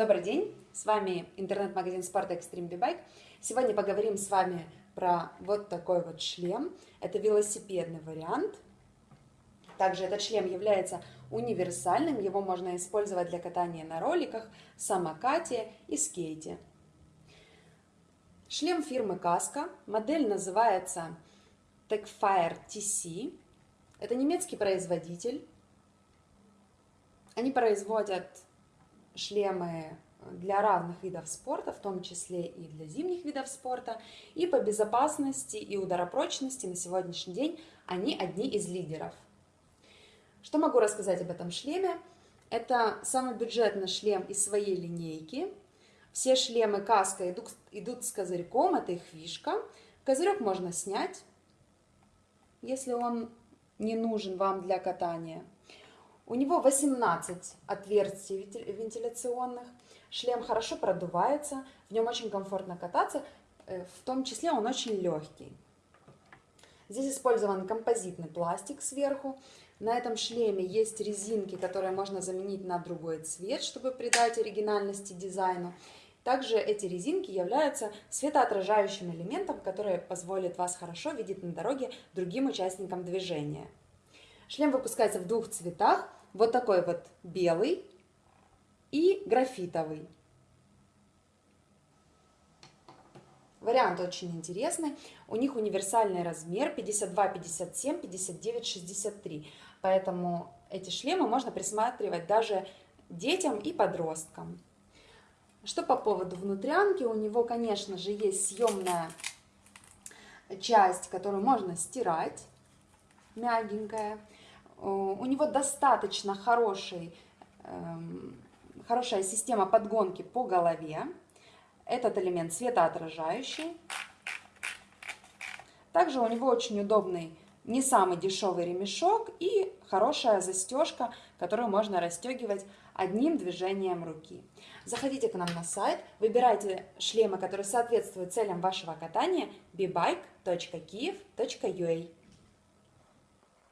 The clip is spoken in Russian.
Добрый день, с вами интернет-магазин спорта Extreme B-Bike. Сегодня поговорим с вами про вот такой вот шлем. Это велосипедный вариант. Также этот шлем является универсальным, его можно использовать для катания на роликах, самокате и скейте. Шлем фирмы Casco, модель называется Techfire TC. Это немецкий производитель. Они производят шлемы для разных видов спорта, в том числе и для зимних видов спорта. И по безопасности и ударопрочности на сегодняшний день они одни из лидеров. Что могу рассказать об этом шлеме? Это самый бюджетный шлем из своей линейки. Все шлемы каска идут, идут с козырьком, это их фишка. Козырек можно снять, если он не нужен вам для катания. У него 18 отверстий вентиляционных, шлем хорошо продувается, в нем очень комфортно кататься, э, в том числе он очень легкий. Здесь использован композитный пластик сверху. На этом шлеме есть резинки, которые можно заменить на другой цвет, чтобы придать оригинальности дизайну. Также эти резинки являются светоотражающим элементом, который позволит вас хорошо видеть на дороге другим участникам движения. Шлем выпускается в двух цветах – вот такой вот белый и графитовый. Вариант очень интересный. У них универсальный размер 52, 57, 59, 63. Поэтому эти шлемы можно присматривать даже детям и подросткам. Что по поводу внутрянки, у него, конечно же, есть съемная часть, которую можно стирать, мягенькая. Э, у него достаточно хороший, эм, хорошая система подгонки по голове. Этот элемент светоотражающий. Также у него очень удобный, не самый дешевый ремешок и хорошая застежка, которую можно расстегивать одним движением руки. Заходите к нам на сайт, выбирайте шлемы, которые соответствуют целям вашего катания bebike.kiev.ua